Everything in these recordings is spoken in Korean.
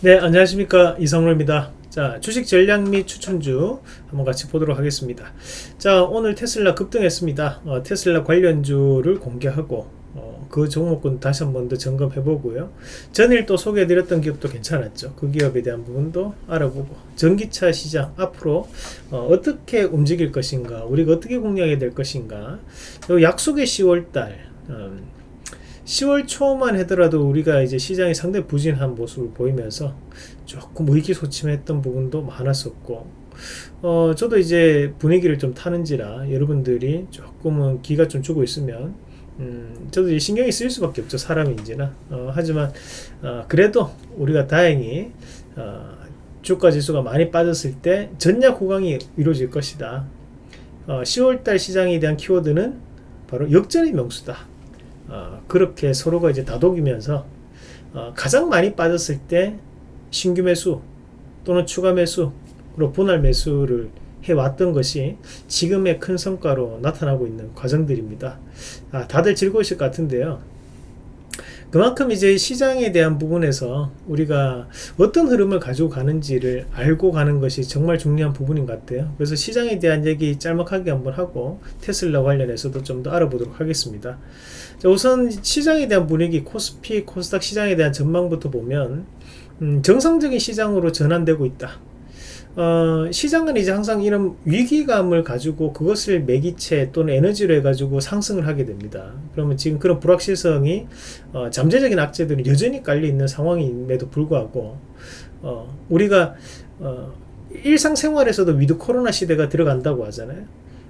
네 안녕하십니까. 이성로입니다. 자 주식 전략 및 추천주 한번 같이 보도록 하겠습니다. 자 오늘 테슬라 급등했습니다. 어, 테슬라 관련주를 공개하고 어, 그 종목군 다시 한 번 더 점검해 보고요. 전일 또 소개해 드렸던 기업도 괜찮았죠. 그 기업에 대한 부분도 알아보고 전기차 시장 앞으로 어, 떻게 움직일 것인가 우리가 어떻게 공략해야 될 것인가 약속의 10월달 10월 초만 하더라도 우리가 이제 시장이 상당히 부진한 모습을 보이면서 조금 의기소침했던 부분도 많았었고 어 저도 이제 분위기를 좀 타는지라 여러분들이 조금은 기가 좀 주고 있으면 음 저도 이제 신경이 쓰일 수밖에 없죠 사람인지나. 어 하지만 어 그래도 우리가 다행히 어 주가 지수가 많이 빠졌을 때 전략 호강이 이루어질 것이다. 어 10월달 시장에 대한 키워드는 바로 역전의 명수다 어, 그렇게 서로가 이제 다독이면서 어, 가장 많이 빠졌을 때 신규 매수 또는 추가 매수 그리고 분할 매수를 해왔던 것이 지금의 큰 성과로 나타나고 있는 과정들입니다. 아, 다들 즐거우실 것 같은데요. 그만큼 이제 시장에 대한 부분에서 우리가 어떤 흐름을 가지고 가는지를 알고 가는 것이 정말 중요한 부분인 것 같아요. 그래서 시장에 대한 얘기 짤막하게 한번 하고 테슬라 관련해서도 좀 더 알아보도록 하겠습니다. 자, 우선 시장에 대한 분위기, 코스피, 코스닥 시장에 대한 전망부터 보면 음, 정상적인 시장으로 전환되고 있다. 어, 시장은 이제 항상 이런 위기감을 가지고 그것을 매개체 또는 에너지로 해가지고 상승을 하게 됩니다. 그러면 지금 그런 불확실성이 어, 잠재적인 악재들이 여전히 깔려 있는 상황임에도 불구하고 어, 우리가 어, 일상생활에서도 with 코로나 시대가 들어간다고 하잖아요.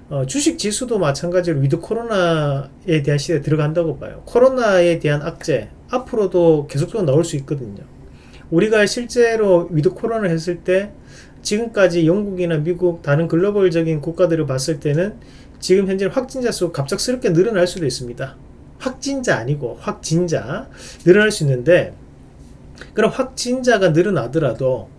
어, 주식 지수도 마찬가지로 with 코로나에 대한 시대에 들어간다고 봐요. 코로나에 대한 악재 앞으로도 계속적으로 나올 수 있거든요. 우리가 실제로 with 코로나를 했을 때 지금까지 영국이나 미국 다른 글로벌적인 국가들을 봤을 때는 지금 현재 확진자 수 갑작스럽게 늘어날 수도 있습니다. 확진자 아니고 확진자 늘어날 수 있는데 그럼 확진자가 늘어나더라도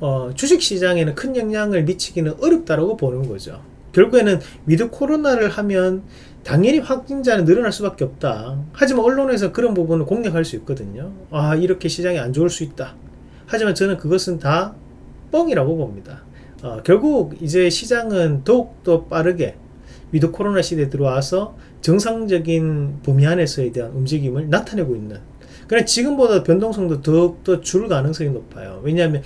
어, 주식시장에는 큰 영향을 미치기는 어렵다고 보는 거죠. 결국에는 with 코로나를 하면 당연히 확진자는 늘어날 수밖에 없다. 하지만 언론에서 그런 부분을 공략할 수 있거든요. 아 이렇게 시장이 안 좋을 수 있다. 하지만 저는 그것은 다 뻥이라고 봅니다. 어, 결국 이제 시장은 더욱더 빠르게 with 코로나 시대에 들어와서 정상적인 범위 안에서에 대한 움직임을 나타내고 있는 그래 지금보다 변동성도 더욱더 줄 가능성이 높아요. 왜냐하면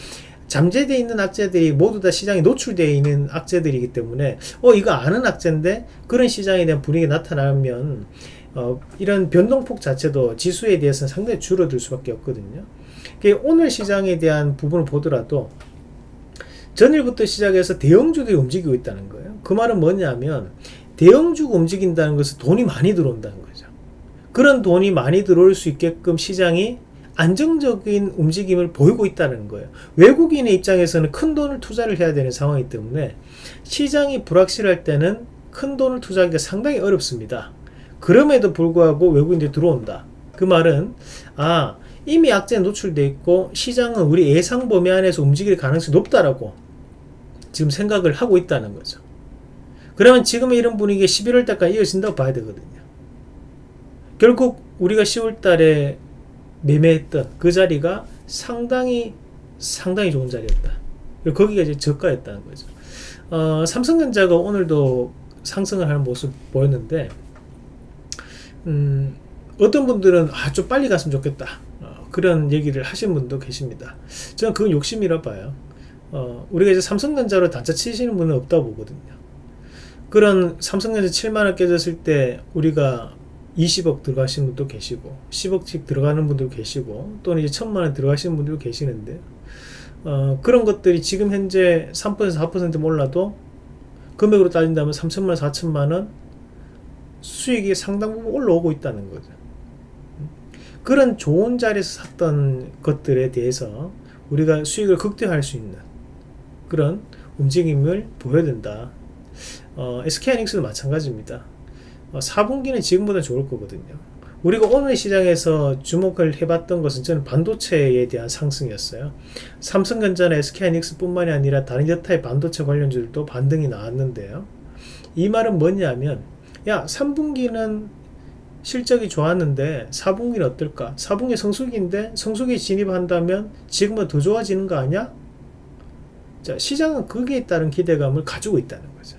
잠재되어 있는 악재들이 모두 다 시장에 노출되어 있는 악재들이기 때문에 어 이거 아는 악재인데 그런 시장에 대한 분위기가 나타나면 어, 이런 변동폭 자체도 지수에 대해서는 상당히 줄어들 수밖에 없거든요. 오늘 시장에 대한 부분을 보더라도 전일부터 시작해서 대형주들이 움직이고 있다는 거예요. 그 말은 뭐냐면 대형주가 움직인다는 것은 돈이 많이 들어온다는 거죠. 그런 돈이 많이 들어올 수 있게끔 시장이 안정적인 움직임을 보이고 있다는 거예요. 외국인의 입장에서는 큰 돈을 투자를 해야 되는 상황이기 때문에 시장이 불확실할 때는 큰 돈을 투자하기가 상당히 어렵습니다. 그럼에도 불구하고 외국인들이 들어온다. 그 말은 아 이미 악재에 노출돼 있고 시장은 우리 예상 범위 안에서 움직일 가능성이 높다라고 지금 생각을 하고 있다는 거죠. 그러면 지금 이런 분위기 11월 달까지 이어진다고 봐야 되거든요. 결국 우리가 10월 달에 매매했던 그 자리가 상당히 상당히 좋은 자리였다. 거기가 이제 저가였다는 거죠. 어, 삼성전자가 오늘도 상승을 하는 모습 보였는데 음, 어떤 분들은 아, 좀 빨리 갔으면 좋겠다. 어, 그런 얘기를 하신 분도 계십니다. 저는 그건 욕심이라 봐요. 어, 우리가 이제 삼성전자로 단차 치시는 분은 없다 보거든요. 그런 삼성전자 7만원 깨졌을 때 우리가 20억 들어가시는 분도 계시고 10억씩 들어가는 분도 계시고 또는 이제 천만원 들어가시는 분도 계시는데 어, 그런 것들이 지금 현재 3% 4% 몰라도 금액으로 따진다면 3천만원 4천만원 수익이 상당 부분 올라오고 있다는 거죠 그런 좋은 자리에서 샀던 것들에 대해서 우리가 수익을 극대화할 수 있는 그런 움직임을 보여야 된다 어, SK하이닉스도 마찬가지입니다 4분기는 어, 지금보다 좋을 거거든요. 우리가 오늘 시장에서 주목을 해봤던 것은 저는 반도체에 대한 상승이었어요. 삼성전자나 SK하이닉스 뿐만이 아니라 다른 여타의 반도체 관련주들도 반등이 나왔는데요. 이 말은 뭐냐면 야 3분기는 실적이 좋았는데 4분기는 어떨까? 4분기 성수기인데 성수기 진입한다면 지금은 더 좋아지는 거 아니야? 자, 시장은 거기에 따른 기대감을 가지고 있다는 거죠.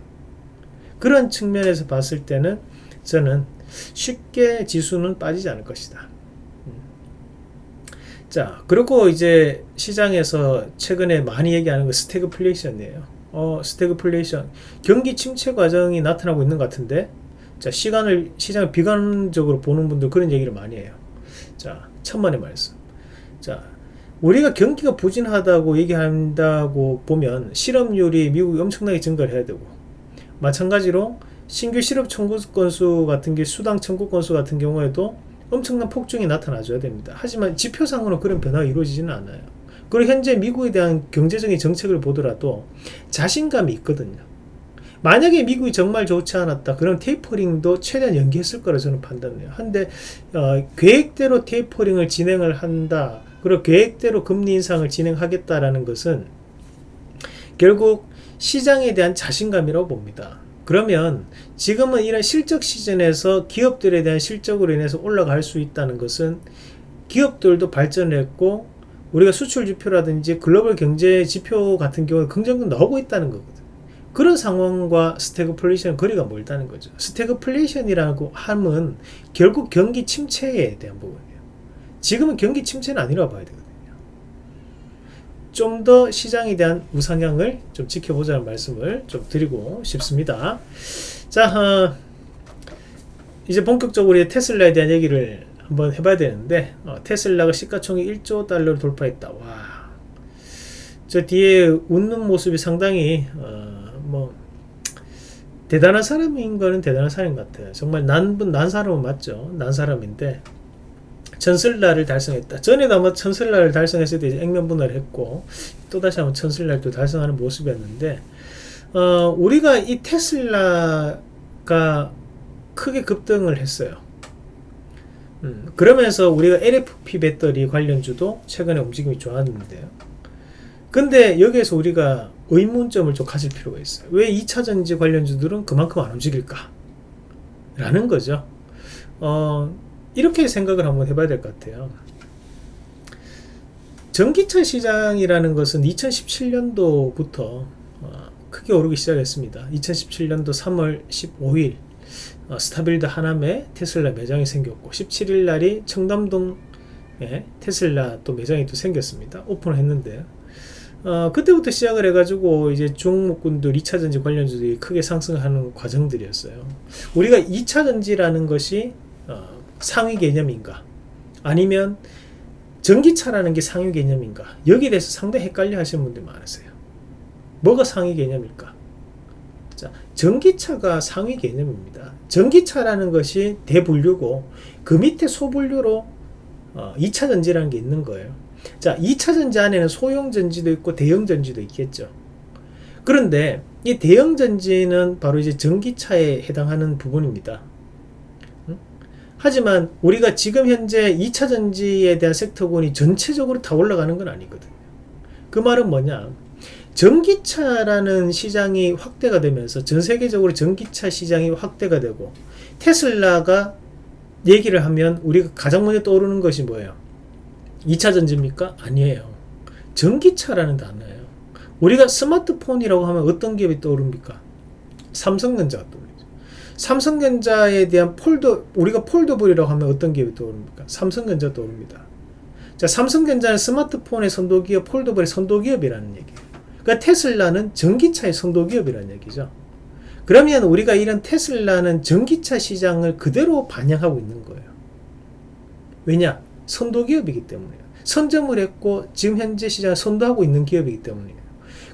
그런 측면에서 봤을 때는 저는 쉽게 지수는 빠지지 않을 것이다. 음. 자, 그리고 이제 시장에서 최근에 많이 얘기하는 거 스태그플레이션이에요. 어, 스태그플레이션. 경기 침체 과정이 나타나고 있는 것 같은데, 자, 시간을, 시장을 비관적으로 보는 분들 그런 얘기를 많이 해요. 자, 천만의 말씀. 자, 우리가 경기가 부진하다고 얘기한다고 보면 실업률이 미국이 엄청나게 증가를 해야 되고, 마찬가지로 신규 실업 청구 건수 같은 게 수당 청구 건수 같은 경우에도 엄청난 폭증이 나타나줘야 됩니다. 하지만 지표상으로 그런 변화가 이루어지지는 않아요. 그리고 현재 미국에 대한 경제적인 정책을 보더라도 자신감이 있거든요. 만약에 미국이 정말 좋지 않았다. 그럼 테이퍼링도 최대한 연기했을 거라 저는 판단해요. 한데 어, 계획대로 테이퍼링을 진행을 한다. 그리고 계획대로 금리 인상을 진행하겠다라는 것은 결국 시장에 대한 자신감이라고 봅니다. 그러면 지금은 이런 실적 시즌에서 기업들에 대한 실적으로 인해서 올라갈 수 있다는 것은 기업들도 발전했고 우리가 수출 지표라든지 글로벌 경제 지표 같은 경우는 긍정도 나오고 있다는 거거든. 그런 상황과 스태그플레이션 거리가 멀다는 거죠. 스태그플레이션이라고 함은 결국 경기 침체에 대한 부분이에요. 지금은 경기 침체는 아니라고 봐야 되거든요. 좀 더 시장에 대한 우상향을 좀 지켜보자는 말씀을 좀 드리고 싶습니다. 자, 어, 이제 본격적으로 테슬라에 대한 얘기를 한번 해봐야 되는데 어, 테슬라가 시가총액 1조 달러를 돌파했다. 와, 저 뒤에 웃는 모습이 상당히 어, 뭐 대단한 사람인 거는 대단한 사람인 것 같아요. 정말 난분 난 사람은 맞죠. 난 사람인데 천슬라를 달성했다. 전에도 아마 천슬라를 달성했을 때 액면분할을 했고 또다시 한번 또 달성하는 모습이었는데 어, 우리가 이 테슬라가 크게 급등을 했어요. 음, 그러면서 우리가 LFP 배터리 관련주도 최근에 움직임이 좋았는데요. 근데 여기에서 우리가 의문점을 좀 가질 필요가 있어요. 왜 2차전지 관련주들은 그만큼 안 움직일까? 라는 거죠. 어, 이렇게 생각을 한번 해봐야 될 것 같아요. 전기차 시장이라는 것은 2017년도부터 어, 크게 오르기 시작했습니다. 2017년도 3월 15일 어, 스타필드 하남에 테슬라 매장이 생겼고 17일 날이 청담동에 테슬라 또 매장이 또 생겼습니다. 오픈을 했는데 어, 그때부터 시작을 해가지고 이제 중목군들 2차전지 관련주들이 크게 상승하는 과정들이었어요. 우리가 2차전지라는 것이 어, 상위 개념인가 아니면 전기차라는 게 상위 개념인가 여기에 대해서 상당히 헷갈려 하시는 분들 많으세요. 뭐가 상위 개념일까? 자, 전기차가 상위 개념입니다. 전기차라는 것이 대분류고 그 밑에 소분류로 어, 2차 전지라는 게 있는 거예요. 자, 2차 전지 안에는 소형 전지도 있고 대형 전지도 있겠죠. 그런데 이 대형 전지는 바로 이제 전기차에 해당하는 부분입니다. 하지만 우리가 지금 현재 2차 전지에 대한 섹터군이 전체적으로 다 올라가는 건 아니거든요. 그 말은 뭐냐? 전기차라는 시장이 확대가 되면서 전 세계적으로 전기차 시장이 확대가 되고 테슬라가 얘기를 하면 우리가 가장 먼저 떠오르는 것이 뭐예요? 2차 전지입니까? 아니에요. 전기차라는 단어예요. 우리가 스마트폰이라고 하면 어떤 기업이 떠오릅니까? 삼성전자가 떠오르죠. 삼성전자에 대한 폴더, 우리가 폴더블이라고 하면 어떤 기업이 떠오릅니까? 삼성전자 떠오릅니다. 자, 삼성전자는 스마트폰의 선도기업, 폴더블의 선도기업이라는 얘기예요. 그러니까 테슬라는 전기차의 선도기업이라는 얘기죠. 그러면 우리가 이런 테슬라는 전기차 시장을 그대로 반영하고 있는 거예요. 왜냐? 선도기업이기 때문에요. 선점을 했고 지금 현재 시장을 선도하고 있는 기업이기 때문이에요.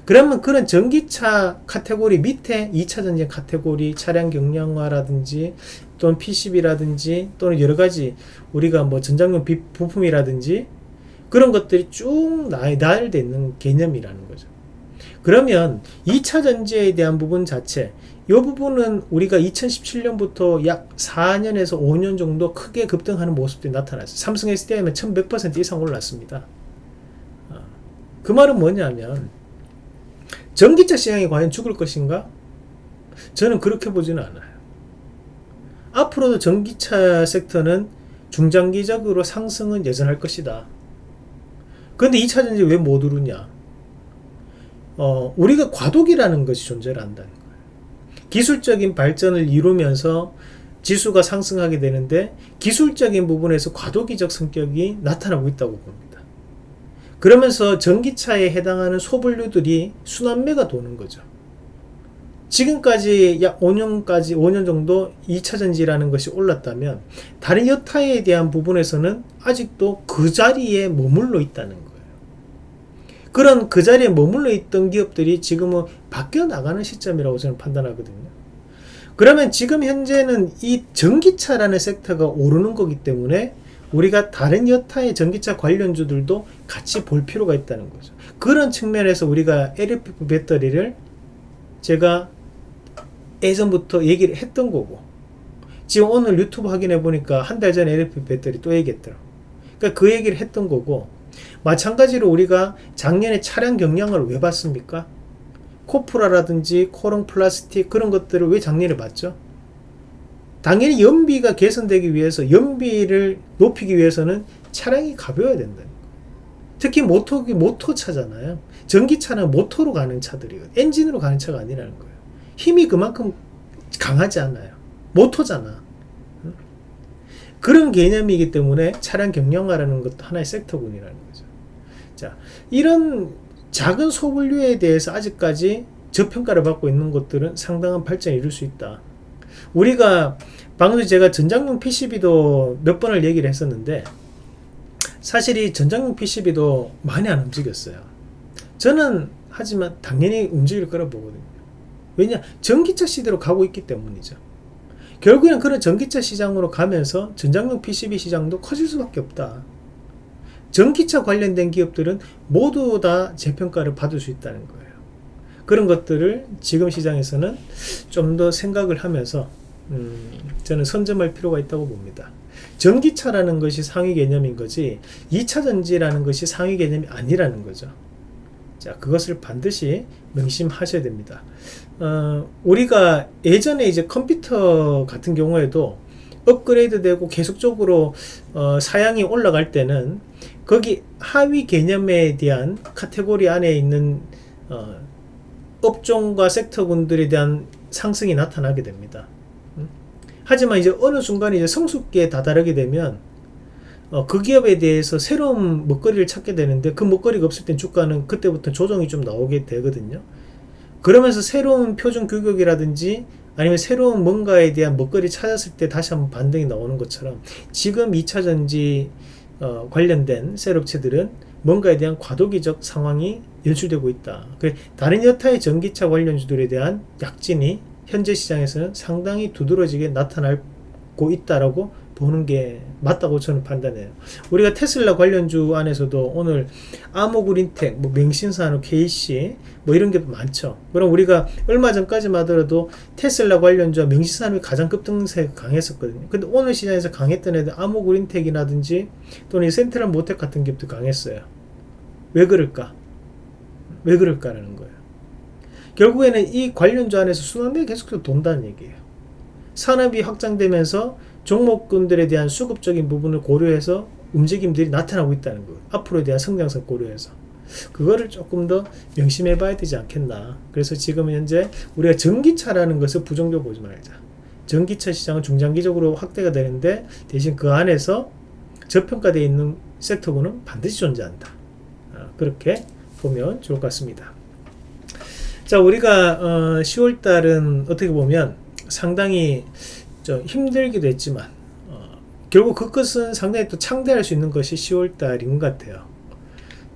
그러면 그런 전기차 카테고리 밑에 2차 전지 카테고리 차량 경량화라든지 또는 PCB라든지 또는 여러 가지 우리가 뭐 전장용 부품이라든지 그런 것들이 쭉 나열되어 있는 개념이라는 거죠. 그러면 2차 전지에 대한 부분 자체 이 부분은 우리가 2017년부터 약 4년에서 5년 정도 크게 급등하는 모습들이 나타났어요. 삼성 SDI는 1100% 이상 올랐습니다. 어, 그 말은 뭐냐면 전기차 시장이 과연 죽을 것인가? 저는 그렇게 보지는 않아요. 앞으로도 전기차 섹터는 중장기적으로 상승은 예전할 것이다. 그런데 2차전지 왜 못 오르냐? 어, 우리가 과도기라는 것이 존재를 한다는. 기술적인 발전을 이루면서 지수가 상승하게 되는데 기술적인 부분에서 과도기적 성격이 나타나고 있다고 봅니다. 그러면서 전기차에 해당하는 소분류들이 순환매가 도는 거죠. 지금까지 약 5년까지 5년 정도 2차 전지라는 것이 올랐다면 다른 여타에 대한 부분에서는 아직도 그 자리에 머물러 있다는 거예요. 그런 그 자리에 머물러 있던 기업들이 지금은 바뀌어 나가는 시점이라고 저는 판단하거든요. 그러면 지금 현재는 이 전기차라는 섹터가 오르는 거기 때문에 우리가 다른 여타의 전기차 관련주들도 같이 볼 필요가 있다는 거죠. 그런 측면에서 우리가 LFP 배터리를 제가 예전부터 얘기를 했던 거고 지금 오늘 유튜브 확인해 보니까 한 달 전에 LFP 배터리 또 얘기했더라고. 그러니까 그 얘기를 했던 거고 마찬가지로 우리가 작년에 차량 경량을 왜 봤습니까? 코프라라든지 코롱 플라스틱 그런 것들을 왜 작년에 봤죠? 당연히 연비가 개선되기 위해서 연비를 높이기 위해서는 차량이 가벼워야 거예요. 특히 모토 모토차잖아요. 전기차는 모토로 가는 차들이에요. 엔진으로 가는 차가 아니라는 거예요. 힘이 그만큼 강하지 않아요. 모토잖아. 그런 개념이기 때문에 차량 경량화라는 것도 하나의 섹터군이라는 거죠. 자, 이런 작은 소분류에 대해서 아직까지 저평가를 받고 있는 것들은 상당한 발전을 이룰 수 있다. 우리가 방금 제가 전장용 PCB도 몇 번을 얘기를 했었는데 사실 이 전장용 PCB도 많이 안 움직였어요. 저는 하지만 당연히 움직일 거라 보거든요. 왜냐? 전기차 시대로 가고 있기 때문이죠. 결국에는 그런 전기차 시장으로 가면서 전장용 PCB 시장도 커질 수밖에 없다. 전기차 관련된 기업들은 모두 다 재평가를 받을 수 있다는 거예요. 그런 것들을 지금 시장에서는 좀 더 생각을 하면서 음, 저는 선점할 필요가 있다고 봅니다. 전기차라는 것이 상위 개념인 거지 2차 전지라는 것이 상위 개념이 아니라는 거죠. 자, 그것을 반드시 명심하셔야 됩니다. 어, 우리가 예전에 이제 컴퓨터 같은 경우에도 업그레이드 되고 계속적으로 어, 사양이 올라갈 때는 거기 하위 개념에 대한 카테고리 안에 있는 어, 업종과 섹터군들에 대한 상승이 나타나게 됩니다. 음? 하지만 이제 어느 순간 이제 성숙기에 다다르게 되면 어, 그 기업에 대해서 새로운 먹거리를 찾게 되는데 그 먹거리가 없을 땐 주가는 그때부터 조정이 좀 나오게 되거든요. 그러면서 새로운 표준 규격이라든지 아니면 새로운 뭔가에 대한 먹거리 찾았을 때 다시 한번 반등이 나오는 것처럼 지금 2차 전지 어, 관련된 셀업체들은 뭔가에 대한 과도기적 상황이 연출되고 있다. 다른 여타의 전기차 관련주들에 대한 약진이 현재 시장에서는 상당히 두드러지게 나타나고 있다라고 보는 게 맞다고 저는 판단해요. 우리가 테슬라 관련주 안에서도 오늘 아모그린텍, 뭐 맹신산업, KC 뭐 이런 게 많죠. 그럼 우리가 얼마 전까지만 하더라도 테슬라 관련주와 맹신산업이 가장 급등세 강했었거든요. 근데 오늘 시장에서 강했던 애들 아모그린텍이라든지 또는 센트럴 모텍 같은 기업도 강했어요. 왜 그럴까? 왜 그럴까라는 거예요. 결국에는 이 관련주 안에서 순환매가 계속해서 돈다는 얘기예요. 산업이 확장되면서 종목군들에 대한 수급적인 부분을 고려해서 움직임들이 나타나고 있다는 거 앞으로에 대한 성장성 고려해서. 그거를 조금 더 명심해 봐야 되지 않겠나. 그래서 지금 현재 우리가 전기차라는 것을 부정적으로 보지 말자. 전기차 시장은 중장기적으로 확대가 되는데 대신 그 안에서 저평가되어 있는 섹터군은 반드시 존재한다. 아, 그렇게 보면 좋을 것 같습니다. 자 우리가 어, 10월달은 어떻게 보면 상당히 좀 힘들기도 했지만 어, 결국 그것은 상당히 또 창대할 수 있는 것이 10월달인 것 같아요.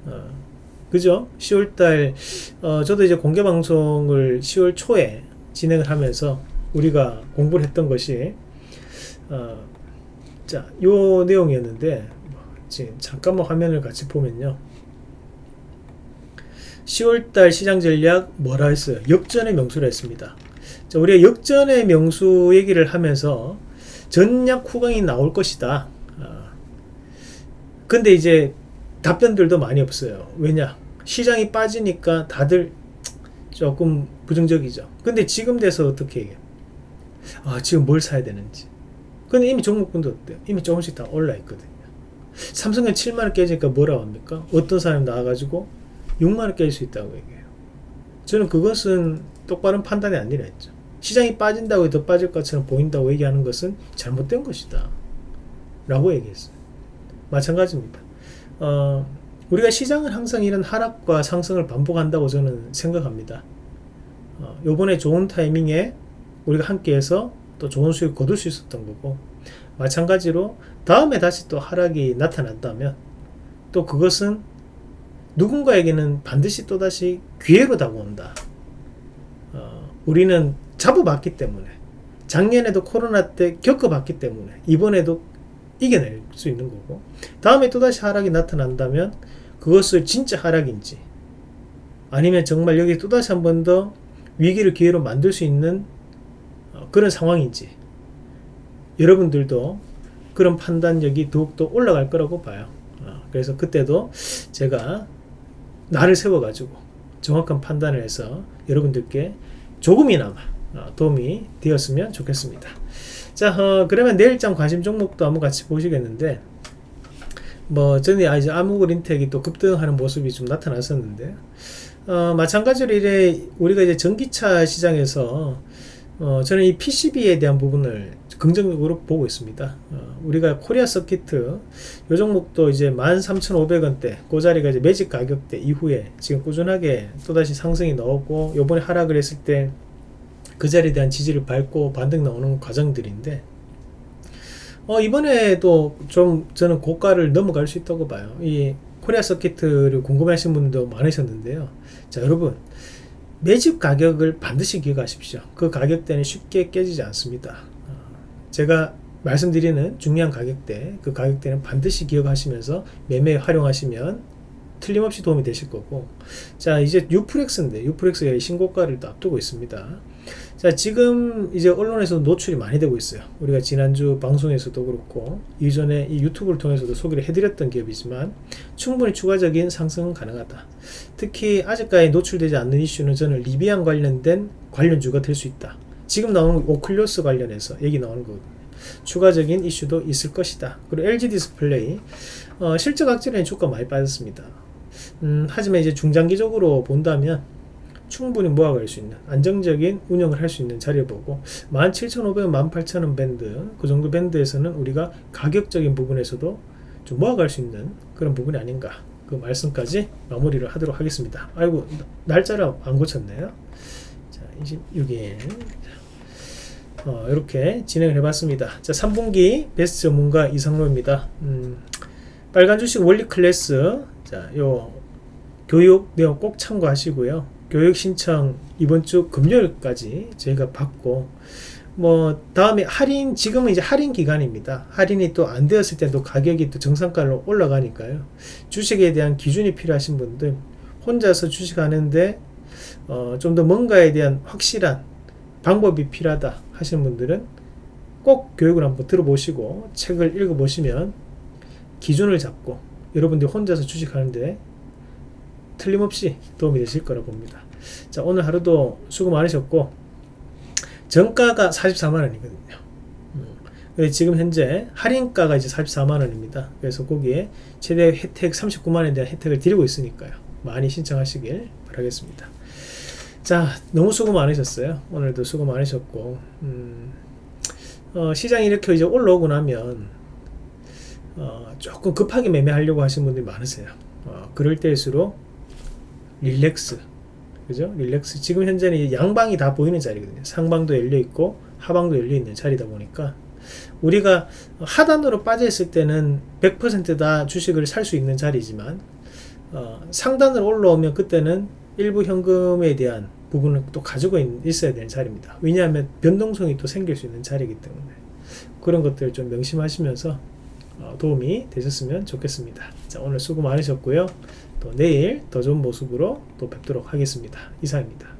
어, 그죠? 10월달 어, 저도 이제 공개 방송을 10월 초에 진행을 하면서 우리가 공부를 했던 것이 어, 자, 요 내용이었는데 지금 잠깐만 화면을 같이 보면요. 10월달 시장 전략 뭐라 했어요? 역전의 명수라 했습니다. 자, 우리가 역전의 명수 얘기를 하면서 전략 후강이 나올 것이다. 어. 근데 이제 답변들도 많이 없어요. 왜냐? 시장이 빠지니까 다들 조금 부정적이죠. 근데 지금 돼서 어떻게 해요? 아, 지금 뭘 사야 되는지. 근데 이미 종목분도 어때요? 이미 조금씩 다 올라 있거든요. 삼성은 7만원 깨지니까 뭐라고 합니까? 어떤 사람이 나와가지고 6만원 깨질 수 있다고 얘기해요. 저는 그것은 똑바른 판단이 아니라 했죠. 시장이 빠진다고 더 빠질 것처럼 보인다고 얘기하는 것은 잘못된 것이다. 라고 얘기했어요. 마찬가지입니다. 어, 우리가 시장은 항상 이런 하락과 상승을 반복한다고 저는 생각합니다. 어, 요번에 좋은 타이밍에 우리가 함께해서 또 좋은 수익 거둘 수 있었던 거고 마찬가지로 다음에 다시 또 하락이 나타났다면 또 그것은 누군가에게는 반드시 또다시 기회로 다가온다. 어, 우리는 잡아봤기 때문에 작년에도 코로나 때 겪어봤기 때문에 이번에도 이겨낼 수 있는 거고 다음에 또다시 하락이 나타난다면 그것을 진짜 하락인지 아니면 정말 여기 또다시 한 번 더 위기를 기회로 만들 수 있는 어, 그런 상황인지 여러분들도 그런 판단력이 더욱더 올라갈 거라고 봐요. 어, 그래서 그때도 제가 나를 세워가지고 정확한 판단을 해서 여러분들께 조금이나마 어, 도움이 되었으면 좋겠습니다. 자, 어, 그러면 내일장 관심 종목도 한번 같이 보시겠는데, 뭐, 전에 아, 이제 암흑을 인텍이 또 급등하는 모습이 좀 나타났었는데, 어, 마찬가지로 이래 우리가 이제 전기차 시장에서 어, 저는 이 PCB에 대한 부분을 긍정적으로 보고 있습니다. 어, 우리가 코리아 서키트 요 종목도 이제 13,500원대 그 자리가 이제 매직 가격대 이후에 지금 꾸준하게 또다시 상승이 나오고 요번에 하락을 했을 때 그 자리에 대한 지지를 밟고 반등 나오는 과정들인데 어, 이번에도 좀 저는 고가를 넘어갈 수 있다고 봐요. 이 코리아 서키트를 궁금해하신 분도 많으셨는데요. 자 여러분 매집 가격을 반드시 기억하십시오. 그 가격대는 쉽게 깨지지 않습니다. 어, 제가 말씀드리는 중요한 가격대, 그 가격대는 반드시 기억하시면서 매매에 활용하시면 틀림없이 도움이 되실 거고 자 이제 뉴프렉스인데 뉴프렉스가 신고가를 또 앞두고 있습니다 자 지금 이제 언론에서 노출이 많이 되고 있어요. 우리가 지난주 방송에서도 그렇고 이전에 이 유튜브를 통해서도 소개를 해드렸던 기업이지만 충분히 추가적인 상승은 가능하다. 특히 아직까지 노출되지 않는 이슈는 저는 리비안 관련된 관련주가 될 수 있다. 지금 나오는 오큘러스 관련해서 얘기 나오는 거거든요. 추가적인 이슈도 있을 것이다. 그리고 LG 디스플레이 어, 실적 악질에 주가 많이 빠졌습니다. 음, 하지만 이제 중장기적으로 본다면 충분히 모아갈 수 있는 안정적인 운영을 할 수 있는 자리를 보고 17,500원, 18,000원 밴드 그 정도 밴드에서는 우리가 가격적인 부분에서도 좀 모아갈 수 있는 그런 부분이 아닌가. 그 말씀까지 마무리를 하도록 하겠습니다. 아이고 날짜를 안 고쳤네요. 자 26일. 어, 이렇게 진행을 해봤습니다. 자 3분기 베스트 전문가 이상로입니다. 음, 빨간 주식 원리 클래스. 자요 교육 내용 꼭 참고하시고요. 교육 신청 이번 주 금요일까지 저희가 받고 뭐 다음에 할인 지금은 이제 할인 기간입니다. 할인이 또 안 되었을 때도 가격이 또 정상가로 올라가니까요. 주식에 대한 기준이 필요하신 분들 혼자서 주식하는데 어, 좀 더 뭔가에 대한 확실한 방법이 필요하다 하시는 분들은 꼭 교육을 한번 들어보시고 책을 읽어보시면 기준을 잡고 여러분들이 혼자서 주식하는데 틀림없이 도움이 되실 거라 봅니다. 자, 오늘 하루도 수고 많으셨고, 정가가 44만원이거든요. 음, 지금 현재 할인가가 이제 44만원입니다. 그래서 거기에 최대 혜택 39만원에 대한 혜택을 드리고 있으니까요. 많이 신청하시길 바라겠습니다. 자, 너무 수고 많으셨어요. 오늘도 수고 많으셨고, 음, 어, 시장이 이렇게 이제 올라오고 나면, 어, 조금 급하게 매매하려고 하시는 분들이 많으세요. 어, 그럴 때일수록 릴렉스 그죠? 릴렉스 지금 현재는 양방이 다 보이는 자리거든요. 상방도 열려 있고 하방도 열려 있는 자리다 보니까 우리가 하단으로 빠져 있을 때는 100%다 주식을 살 수 있는 자리지만 어, 상단으로 올라오면 그때는 일부 현금에 대한 부분을 또 가지고 있, 어야 되는 자리입니다. 왜냐하면 변동성이 또 생길 수 있는 자리이기 때문에 그런 것들을 좀 명심하시면서 어, 도움이 되셨으면 좋겠습니다. 자, 오늘 수고 많으셨고요. 또 내일 더 좋은 모습으로 또 뵙도록 하겠습니다. 이상입니다.